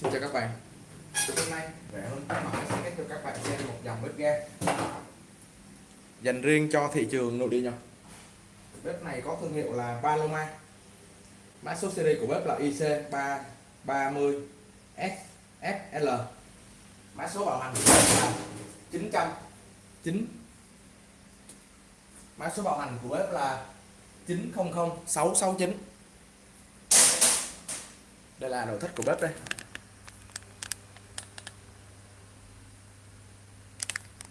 Xin chào các bạn. Hôm nay rẻ hơn các mãi sẽ kết cho các bạn xem một dòng bếp ga. Dành riêng cho thị trường nội địa Nhật. Bếp này có thương hiệu là Paloma Mã số series của bếp là IC330 SFL Mã số bảo hành của bếp là 909 Mã số bảo hành của bếp là 900 669 Đây là nội thất của bếp đây.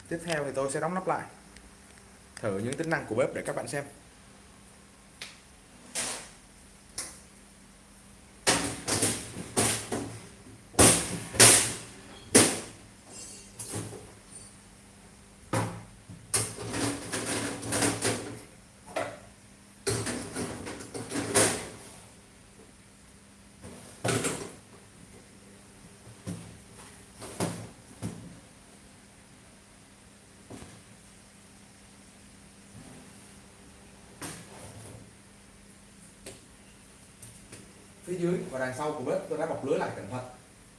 Tiếp theo thì tôi sẽ đóng nắp lại. Thử những tính năng của bếp để các bạn xem. Phía dưới và đằng sau của bếp tôi đã bọc lưới lại cẩn thận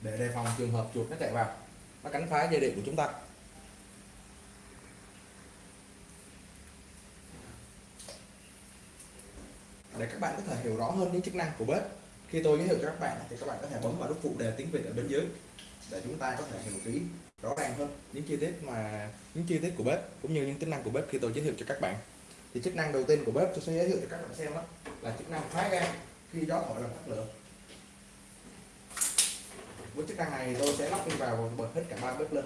để đề phòng trường hợp chuột nó chạy vào. Nó cắn phá dây điện của chúng ta. Để các bạn có thể hiểu rõ hơn những chức năng của bếp, khi tôi giới thiệu cho các bạn thì các bạn có thể bấm vào nút phụ đề tiếng Việt ở bên dưới để chúng ta có thể hiểu kỹ, rõ ràng hơn những chi tiết mà, những chi tiết của bếp cũng như những tính năng của bếp khi tôi giới thiệu cho các bạn. Thì chức năng đầu tiên của bếp tôi sẽ giới thiệu cho các bạn xem đó là chức năng khóa ga khi gió thổi là tắt lửa với chức năng này tôi sẽ lắp đi vào bật hết cả ba bếp lên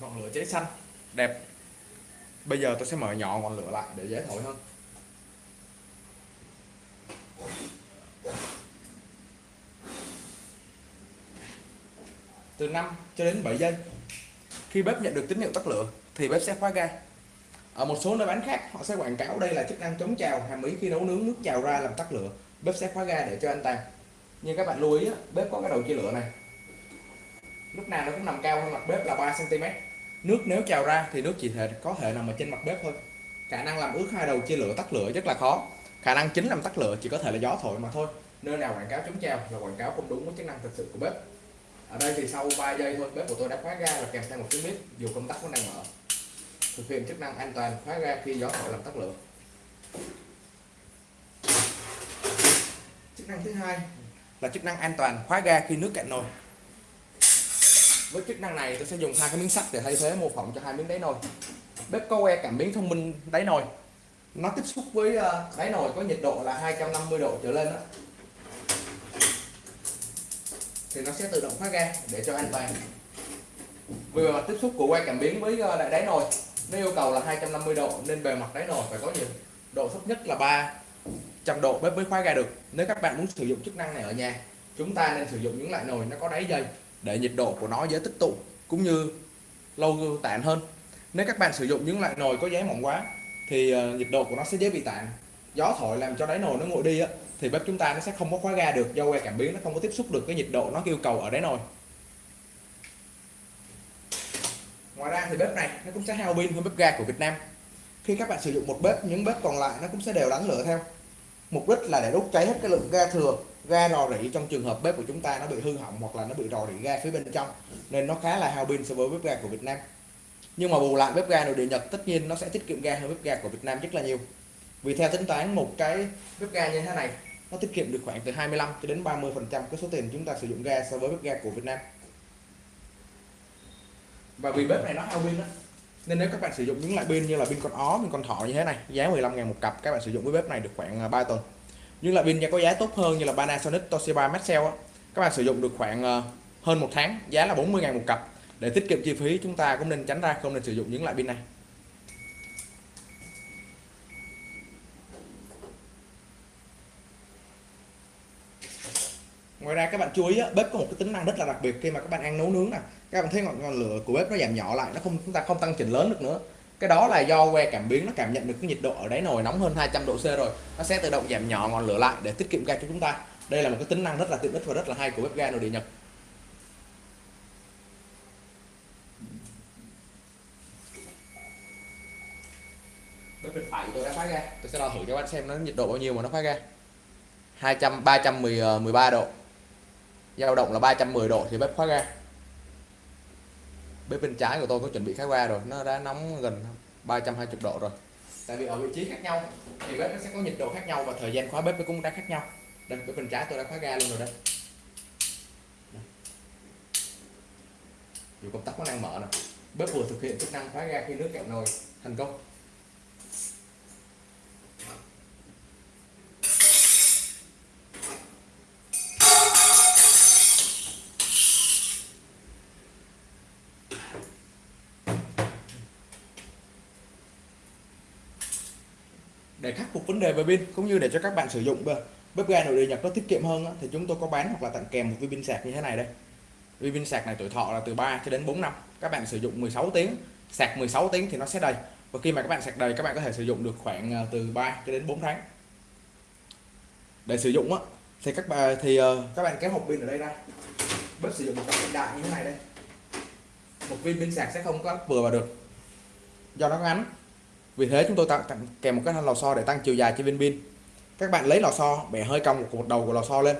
ngọn lửa cháy xanh. Đẹp. Bây giờ tôi sẽ mở nhỏ ngọn lửa lại để dễ thổi hơn. Từ 5 cho đến 7 giây. Khi bếp nhận được tín hiệu tắt lửa, thì bếp sẽ khóa ga. Ở một số nơi bán khác, họ sẽ quảng cáo đây là chức năng chống trào hàm ý khi nấu nướng nước trào ra làm tắt lửa. Bếp sẽ khóa ga để cho an toàn nhưng các bạn lưu ý bếp có cái đầu chia lửa này. Lúc nào nó cũng nằm cao hơn mặt bếp là 3 cm nước nếu trào ra thì nước chỉ thể, có thể nằm ở trên mặt bếp thôi. Khả năng làm ướt hai đầu chia lửa tắt lửa rất là khó. Khả năng chính làm tắt lửa chỉ có thể là gió thổi mà thôi. Nơi nào quảng cáo chống trào là quảng cáo không đúng với chức năng thực sự của bếp. Ở đây thì sau 3 giây thôi, bếp của tôi đã khóa ga và kèm theo một tiếng bếp, dù công tắc vẫn đang mở. Thực hiện chức năng an toàn, khóa ga khi gió thổi làm tắt lửa. Chức năng thứ hai là chức năng an toàn, khóa ga khi nước cạn nồi với chức năng này tôi sẽ dùng hai cái miếng sắt để thay thế mô phỏng cho hai miếng đáy nồi. Bếp có que cảm biến thông minh đáy nồi. Nó tiếp xúc với ờ, đáy nồi có nhiệt độ là 250 độ trở lên đó thì nó sẽ tự động khóa ga để cho an toàn. Vì mặt tiếp xúc của que cảm biến với ờ, lại đại đáy nồi, nó yêu cầu là 250 độ nên bề mặt đáy nồi phải có nhiệt độ thấp nhất là 300 độ bếp mới khóa ga được. Nếu các bạn muốn sử dụng chức năng này ở nhà, chúng ta nên sử dụng những loại nồi nó có đáy dày để nhiệt độ của nó dễ tích tụ cũng như lâu tản hơn. Nếu các bạn sử dụng những loại nồi có giấy mỏng quá, thì ờ, nhiệt độ của nó sẽ dễ bị tản gió thổi làm cho đáy nồi nó nguội đi á, thì bếp chúng ta nó sẽ không có khóa ga được, do que cảm biến nó không có tiếp xúc được cái nhiệt độ nó yêu cầu ở đáy nồi. Ngoài ra thì bếp này nó cũng sẽ hao pin hơn bếp ga của Việt Nam. Khi các bạn sử dụng một bếp, những bếp còn lại nó cũng sẽ đều đánh lửa theo. Mục đích là để đốt cháy hết cái lượng ga thừa ga rò rỉ trong trường hợp bếp của chúng ta nó bị hư hỏng hoặc là nó bị rò rỉ ga phía bên trong, nên nó khá là hao pin so với bếp ga của Việt Nam. Nhưng mà bù lại bếp ga nội địa Nhật, tất nhiên nó sẽ tiết kiệm ga hơn bếp ga của Việt Nam rất là nhiều. Vì theo tính toán một cái bếp ga như thế này, nó tiết kiệm được khoảng từ 25 cho đến 30 phần trăm cái số tiền chúng ta sử dụng ga so với bếp ga của Việt Nam. Và vì bếp này nó hao pin đó nên nếu các bạn sử dụng những loại pin như là pin con ó, pin con thỏ như thế này, giá 15 ngàn một cặp, các bạn sử dụng với bếp này được khoảng à, 3 tuần nhưng là pin có giá tốt hơn như là Panasonic Toshiba Maxell á, các bạn sử dụng được khoảng ờ, hơn một tháng giá là 40 ngàn một cặp. Để tiết kiệm chi phí chúng ta cũng nên tránh ra không nên sử dụng những loại pin này. Ngoài ra các bạn chú ý bếp có một cái tính năng rất là đặc biệt khi mà các bạn ăn nấu nướng nè. Các bạn thấy ngọn, ngọn lửa của bếp nó giảm nhỏ lại nó không chúng ta không tăng chỉnh lớn được nữa cái đó là do que cảm biến nó cảm nhận được cái nhiệt độ ở đáy nồi nóng hơn 200 độ C rồi. Nó sẽ tự động giảm nhỏ ngọn lửa lại để tiết kiệm ga cho chúng ta. Đây là một cái tính năng rất là tiện ích và rất là hay của bếp ga nội địa Nhật. Bếp bên phải tôi đã phá ra. Tôi sẽ đo thử cho bạn xem nó nhiệt độ bao nhiêu mà nó phá ra. 200 310 13 độ. Dao động là 310 độ thì bếp khóa ga bếp bên trái của tôi có chuẩn bị khai qua rồi, nó đã nóng gần 320 độ rồi. Tại vì ở vị trí khác nhau, thì bếp nó sẽ có nhiệt độ khác nhau và thời gian khóa bếp cũng đã khác nhau. Đây bếp bên trái tôi đã khóa ga luôn rồi đây. Dù công tắc nó đang mở nè. Bếp vừa thực hiện chức năng khóa ga khi nước cạn nồi, thành công. Về pin, cũng như để cho các bạn sử dụng bếp ga nội địa nhập nó tiết kiệm hơn thì chúng tôi có bán hoặc là tặng kèm một viên pin sạc như thế này đây. Viên pin sạc này tuổi thọ là từ 3 cho đến 4 năm. Các bạn sử dụng 16 tiếng, sạc 16 tiếng thì nó sẽ đầy. Và khi mà các bạn sạc đầy, các bạn có thể sử dụng được khoảng ờ, từ 3 cho đến 4 tháng. Để sử dụng á, thì các bạn thì ờ, các bạn kéo hộp pin ở đây ra. Bếp sử dụng một cái đại như thế này đây. Một viên pin sạc sẽ không có vừa vào được. Do nó ngắn vì thế chúng tôi tặng, tặng kèm một cái lò xo để tăng chiều dài cho viên pin. Các bạn lấy lò xo bẻ hơi cong một đầu của lò xo lên.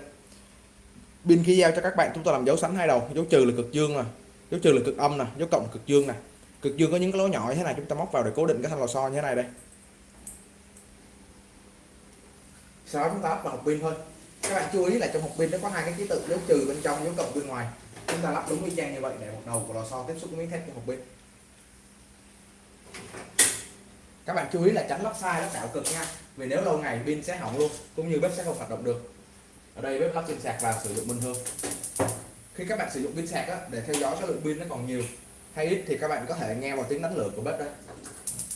Pin khi giao cho các bạn chúng tôi làm dấu sẵn hai đầu dấu trừ là cực dương nè dấu trừ là cực âm nè dấu cộng là cực dương nè. Cực dương có những cái lỗ nhỏ như thế này chúng ta móc vào để cố định cái thanh lò xo như thế này đây. Sau đó chúng ta lắp vào hộp pin thôi. Các bạn chú ý là trong hộp pin nó có hai cái ký tự dấu trừ bên trong dấu cộng bên ngoài. Chúng ta lắp đúng y chang như vậy để một đầu của lò xo tiếp xúc với miếng thép trong hộp pin các bạn chú ý là tránh lắp sai lắp đảo cực nha. Vì nếu lâu ngày pin sẽ hỏng luôn cũng như bếp sẽ không hoạt động được. Ở đây bếp lắp pin sạc vào sử dụng bình thường. Khi các bạn sử dụng pin sạc á, để theo dõi số lượng pin nó còn nhiều hay ít thì các bạn có thể nghe vào tiếng đánh lửa của bếp đây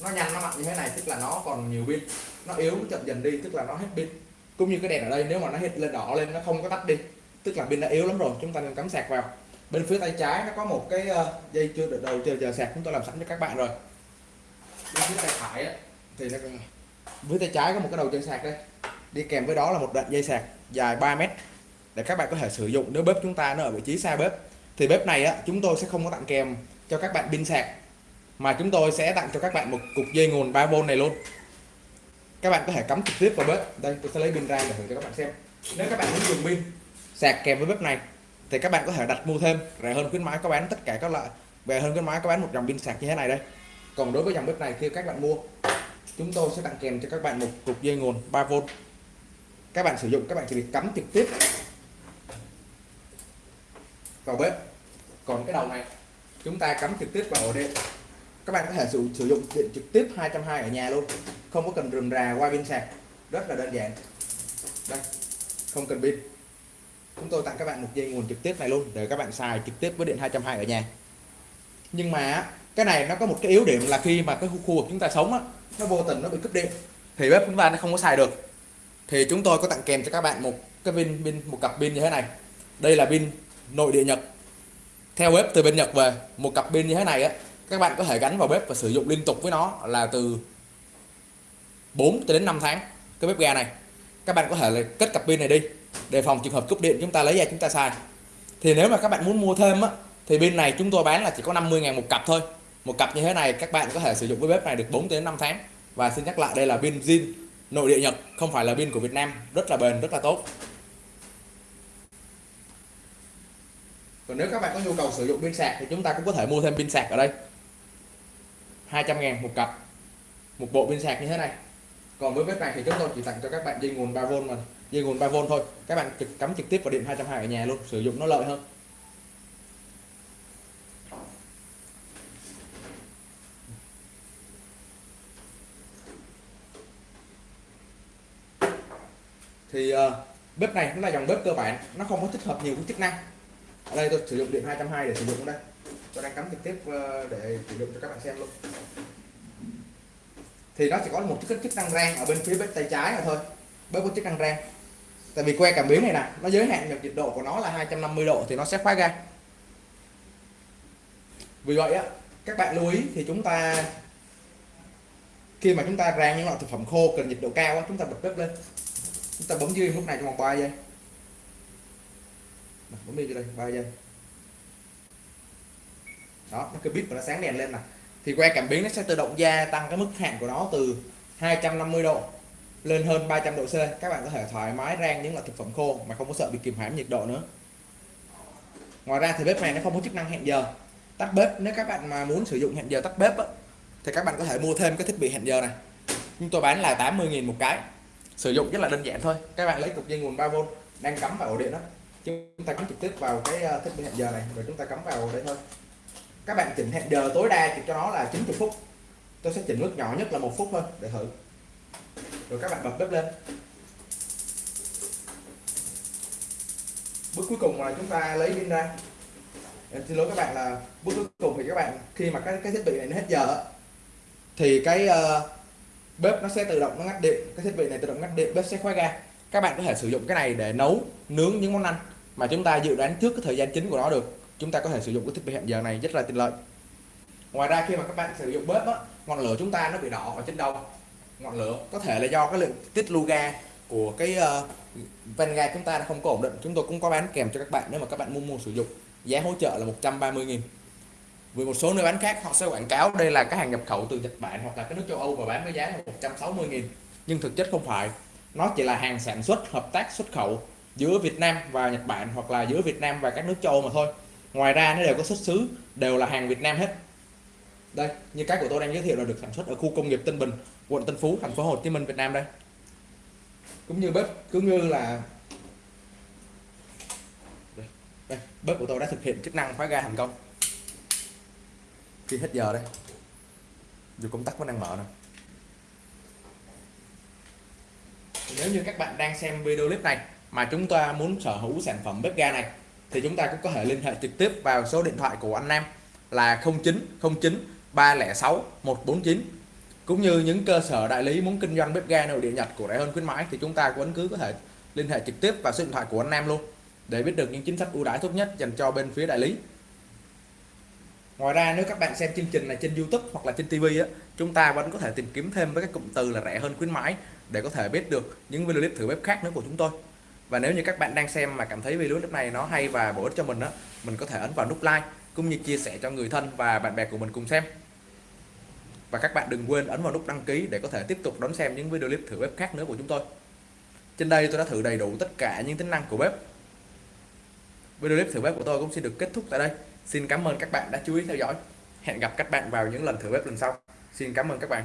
nó nhanh nó mạnh như thế này tức là nó còn nhiều pin. Nó yếu nó chậm dần đi tức là nó hết pin. Cũng như cái đèn ở đây nếu mà nó hết lên đỏ lên nó không có tắt đi tức là pin đã yếu lắm rồi chúng ta nên cắm sạc vào. Bên phía tay trái nó có một cái ờ, dây chưa được đầu chờ chờ sạc chúng tôi làm sẵn cho các bạn rồi bên phía tay phải á, thì nó với tay trái có một cái đầu chân sạc đây. Đi kèm với đó là một đoạn dây sạc dài 3 mét để các bạn có thể sử dụng nếu bếp chúng ta nó ở vị trí xa bếp. Thì bếp này á chúng tôi sẽ không có tặng kèm cho các bạn pin sạc mà chúng tôi sẽ tặng cho các bạn một cục dây nguồn 3V này luôn. Các bạn có thể cắm trực tiếp vào bếp. Đây tôi sẽ lấy pin ra để thử cho các bạn xem. Nếu các bạn muốn dùng pin sạc kèm với bếp này thì các bạn có thể đặt mua thêm. Rẻ hơn khuyến mãi có bán tất cả các loại rẻ hơn khuyến mãi có bán một dòng pin sạc như thế này đây còn đối với dòng bếp này khi các bạn mua chúng tôi sẽ tặng kèm cho các bạn một cục dây nguồn 3V các bạn sử dụng các bạn chỉ việc cắm trực tiếp vào bếp. Còn cái đầu này chúng ta cắm trực tiếp vào ổ điện các bạn có thể sử, sử dụng điện trực tiếp 220 ở nhà luôn. Không có cần rườm rà qua pin sạc. Rất là đơn giản. Đây không cần pin. Chúng tôi tặng các bạn một dây nguồn trực tiếp này luôn để các bạn xài trực tiếp với điện 220 ở nhà. Nhưng mà cái này nó có một cái yếu điểm là khi mà cái khu khu vực chúng ta sống á, nó vô tình nó bị cúp điện. Thì bếp chúng ta nó không có xài được. Thì chúng tôi có tặng kèm cho các bạn một cái pin pin, một cặp pin như thế này. Đây là pin nội địa Nhật. Theo bếp từ bên Nhật về, một cặp pin như thế này á, các bạn có thể gắn vào bếp và sử dụng liên tục với nó là từ 4 đến 5 tháng, cái bếp ga này. Các bạn có thể là cất cặp pin này đi, đề phòng trường hợp cúp điện chúng ta lấy ra chúng ta xài. Thì nếu mà các bạn muốn mua thêm á, thì pin này chúng tôi bán là chỉ có 50 ngàn một cặp thôi một cặp như thế này, các bạn có thể sử dụng với bếp này được 4 đến 5 tháng. Và xin nhắc lại, đây là pin zin, nội địa Nhật, không phải là pin của Việt Nam. Rất là bền, rất là tốt. Còn nếu các bạn có nhu cầu sử dụng pin sạc thì chúng ta cũng có thể mua thêm pin sạc ở đây. 200 ngàn một cặp. Một bộ pin sạc như thế này. Còn với bếp này thì chúng tôi chỉ tặng cho các bạn dây nguồn 3V mà, dây nguồn 3V thôi. Các bạn trực, cắm trực tiếp vào điện 220 ở nhà luôn, sử dụng nó lợi hơn. Thì uh, bếp này nó là dòng bếp cơ bản nó không có tích hợp nhiều cái chức năng. Ở đây tôi sử dụng điện 220 để sử dụng đây. Tôi đang cắm trực tiếp ờ, để sử dụng cho các bạn xem luôn. Thì nó chỉ có một chức chức năng rang ở bên phía bếp tay trái là thôi bếp có chức năng rang. Tại vì que cảm biến này nè nó giới hạn được nhiệt độ của nó là 250 độ thì nó sẽ khóa ga vì vậy á các bạn lưu ý thì chúng ta khi mà chúng ta rang những loại thực phẩm khô cần nhiệt độ cao á, chúng ta bật bếp lên chúng ta bấm dưới lúc này trong vòng 3 giây bấm đi đây 3 giây đó nó cái bít và nó sáng đèn lên nè. Thì que cảm biến nó sẽ tự động gia tăng cái mức hạn của nó từ 250 độ lên hơn 300 độ C. Các bạn có thể thoải mái rang những loại thực phẩm khô mà không có sợ bị kìm hãm nhiệt độ nữa. Ngoài ra thì bếp này nó không có chức năng hẹn giờ. Tắt bếp nếu các bạn mà muốn sử dụng hẹn giờ tắt bếp á, thì các bạn có thể mua thêm cái thiết bị hẹn giờ này. Chúng tôi bán là 80.000 một cái sử dụng rất là đơn giản thôi. Các bạn lấy cục dây nguồn 3V đang cắm vào ổ điện đó. Chúng ta cắm trực tiếp vào cái ờ, thiết bị hẹn giờ này rồi chúng ta cắm vào đây thôi. Các bạn chỉnh hẹn giờ tối đa cho nó là 90 phút. Tôi sẽ chỉnh mức nhỏ nhất là một phút thôi để thử. Rồi các bạn bật bếp lên. Bước cuối cùng là chúng ta lấy pin ra. Em xin lỗi các bạn là bước cuối cùng thì các bạn khi mà cái cái thiết bị này nó hết giờ thì cái uh, bếp nó sẽ tự động nó ngắt điện cái thiết bị này tự động ngắt điện bếp sẽ khóa ga. Các bạn có thể sử dụng cái này để nấu nướng những món ăn mà chúng ta dự đoán trước cái thời gian chính của nó được. Chúng ta có thể sử dụng cái thiết bị hẹn giờ này rất là tiện lợi. Ngoài ra khi mà các bạn sử dụng bếp á, ngọn lửa chúng ta nó bị đỏ ở trên đầu. Ngọn lửa có thể là do cái lượng tiết lưu ga của cái uh, van ga chúng ta nó không có ổn định. Chúng tôi cũng có bán kèm cho các bạn nếu mà các bạn mua mua sử dụng. Giá hỗ trợ là 130.000 vì một số nơi bán khác họ sẽ quảng cáo đây là cái hàng nhập khẩu từ Nhật Bản hoặc là các nước châu Âu và bán với giá là 160.000 nhưng thực chất không phải. Nó chỉ là hàng sản xuất hợp tác xuất khẩu giữa Việt Nam và Nhật Bản hoặc là giữa Việt Nam và các nước châu Âu mà thôi. Ngoài ra nó đều có xuất xứ đều là hàng Việt Nam hết. Đây như cái của tôi đang giới thiệu là được sản xuất ở khu công nghiệp Tân Bình quận Tân Phú thành phố Hồ Chí Minh Việt Nam đây. Cũng như bếp cũng như là đây, bếp của tôi đã thực hiện chức năng khóa ga thành công khi hết giờ đây dù công tắc vẫn đang mở nè. Nếu như các bạn đang xem video clip này mà chúng ta muốn sở hữu sản phẩm bếp ga này, thì chúng ta cũng có thể liên hệ trực tiếp vào số điện thoại của anh Nam là 0909 306 149 cũng như những cơ sở đại lý muốn kinh doanh bếp ga nội địa Nhật của rẻ hơn khuyến mãi, thì chúng ta vẫn cứ có thể liên hệ trực tiếp vào số điện thoại của anh Nam luôn, để biết được những chính sách ưu đãi tốt nhất dành cho bên phía đại lý. Ngoài ra nếu các bạn xem chương trình này trên YouTube hoặc là trên TV á, chúng ta vẫn có thể tìm kiếm thêm với các cụm từ là rẻ hơn khuyến mãi để có thể biết được những video clip thử bếp khác nữa của chúng tôi. Và nếu như các bạn đang xem mà cảm thấy video clip này nó hay và bổ ích cho mình á, mình có thể ấn vào nút like cũng như chia sẻ cho người thân và bạn bè của mình cùng xem. Và các bạn đừng quên ấn vào nút đăng ký để có thể tiếp tục đón xem những video clip thử bếp khác nữa của chúng tôi. Trên đây tôi đã thử đầy đủ tất cả những tính năng của bếp. Video clip thử bếp của tôi cũng xin được kết thúc tại đây. Xin cảm ơn các bạn đã chú ý theo dõi. Hẹn gặp các bạn vào những lần thử bếp lần sau. Xin cảm ơn các bạn.